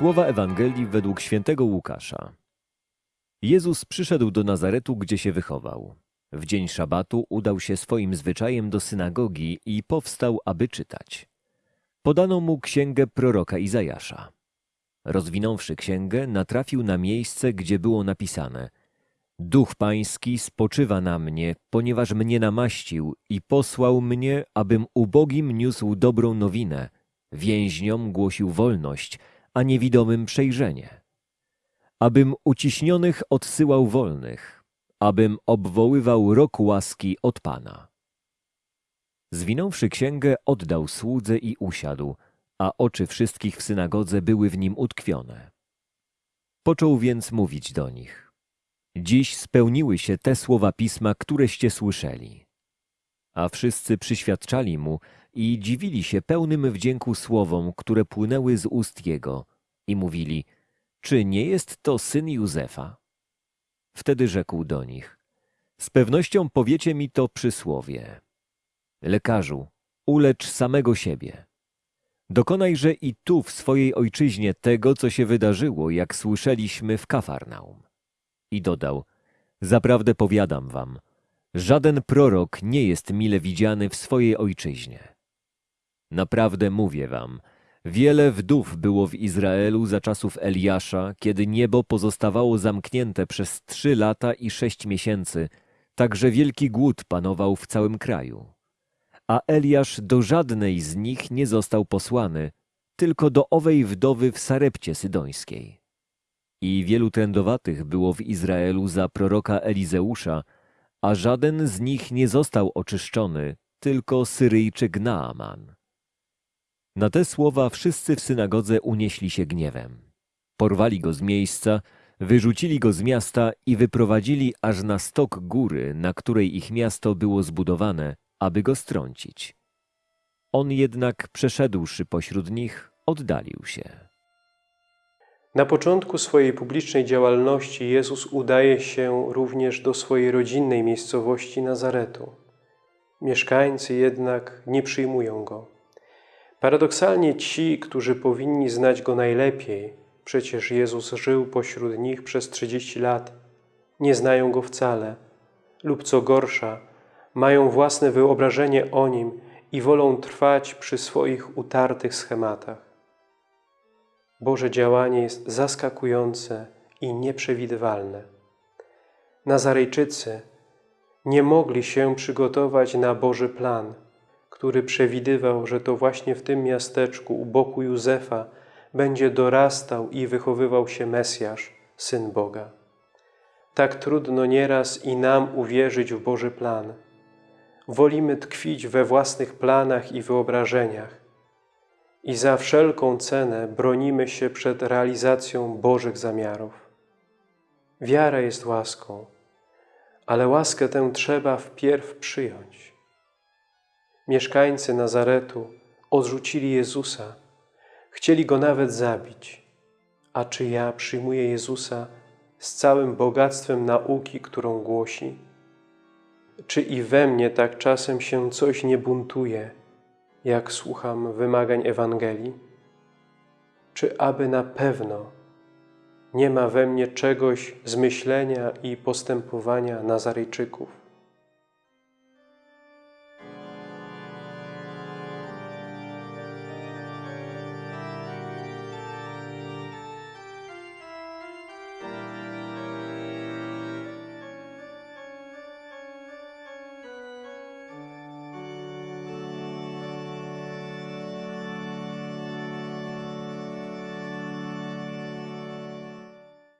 Słowa Ewangelii według świętego Łukasza. Jezus przyszedł do Nazaretu, gdzie się wychował. W dzień szabatu udał się swoim zwyczajem do synagogi i powstał, aby czytać. Podano mu księgę proroka Izajasza. Rozwinąwszy księgę, natrafił na miejsce, gdzie było napisane Duch Pański spoczywa na mnie, ponieważ mnie namaścił i posłał mnie, abym ubogim niósł dobrą nowinę, więźniom głosił wolność, a niewidomym przejrzenie. Abym uciśnionych odsyłał wolnych, abym obwoływał rok łaski od Pana. Zwinąwszy księgę, oddał słudze i usiadł, a oczy wszystkich w synagodze były w nim utkwione. Począł więc mówić do nich. Dziś spełniły się te słowa pisma, któreście słyszeli. A wszyscy przyświadczali mu i dziwili się pełnym wdzięku słowom, które płynęły z ust jego i mówili, czy nie jest to syn Józefa? Wtedy rzekł do nich, z pewnością powiecie mi to przysłowie. Lekarzu, ulecz samego siebie. Dokonajże i tu w swojej ojczyźnie tego, co się wydarzyło, jak słyszeliśmy w Kafarnaum. I dodał, zaprawdę powiadam wam, żaden prorok nie jest mile widziany w swojej ojczyźnie. Naprawdę mówię wam, wiele wdów było w Izraelu za czasów Eliasza, kiedy niebo pozostawało zamknięte przez trzy lata i sześć miesięcy, tak że wielki głód panował w całym kraju. A Eliasz do żadnej z nich nie został posłany, tylko do owej wdowy w Sarepcie Sydońskiej. I wielu trędowatych było w Izraelu za proroka Elizeusza, a żaden z nich nie został oczyszczony, tylko Syryjczyk Naaman. Na te słowa wszyscy w synagodze unieśli się gniewem. Porwali go z miejsca, wyrzucili go z miasta i wyprowadzili aż na stok góry, na której ich miasto było zbudowane, aby go strącić. On jednak, przeszedłszy pośród nich, oddalił się. Na początku swojej publicznej działalności Jezus udaje się również do swojej rodzinnej miejscowości Nazaretu. Mieszkańcy jednak nie przyjmują Go. Paradoksalnie ci, którzy powinni znać Go najlepiej, przecież Jezus żył pośród nich przez 30 lat, nie znają Go wcale lub co gorsza, mają własne wyobrażenie o Nim i wolą trwać przy swoich utartych schematach. Boże działanie jest zaskakujące i nieprzewidywalne. Nazarejczycy nie mogli się przygotować na Boży plan, który przewidywał, że to właśnie w tym miasteczku u boku Józefa będzie dorastał i wychowywał się Mesjasz, Syn Boga. Tak trudno nieraz i nam uwierzyć w Boży plan. Wolimy tkwić we własnych planach i wyobrażeniach, i za wszelką cenę bronimy się przed realizacją Bożych zamiarów. Wiara jest łaską, ale łaskę tę trzeba wpierw przyjąć. Mieszkańcy Nazaretu odrzucili Jezusa, chcieli Go nawet zabić. A czy ja przyjmuję Jezusa z całym bogactwem nauki, którą głosi? Czy i we mnie tak czasem się coś nie buntuje, jak słucham wymagań Ewangelii? Czy aby na pewno nie ma we mnie czegoś z myślenia i postępowania Nazarejczyków?